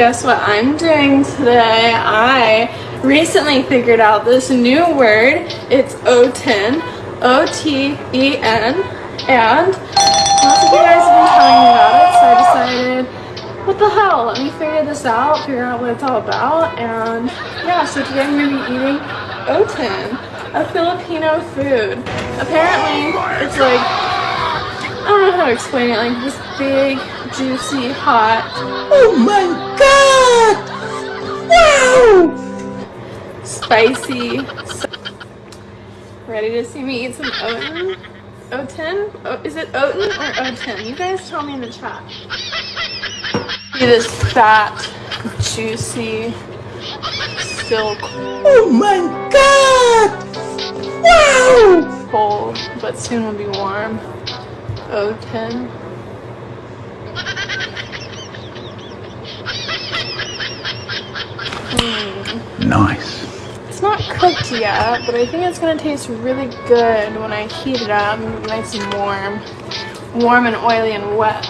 guess what I'm doing today? I recently figured out this new word. It's Oten, O-T-E-N, and lots of you guys have been telling me about it, so I decided, what the hell, let me figure this out, figure out what it's all about, and yeah, so today I'm going to be eating Oten, a Filipino food. Apparently, it's like, I don't know how to explain it, like this big, juicy, hot, Oh my Spicy. Ready to see me eat some Oten? Oten? O- is it Oten or Oten? You guys tell me in the chat. See this fat, juicy, silk Oh my god! Wow! bowl, but soon will be warm. Oten. Hmm. Nice. It's not cooked yet, but I think it's gonna taste really good when I heat it up, nice and warm. Warm and oily and wet.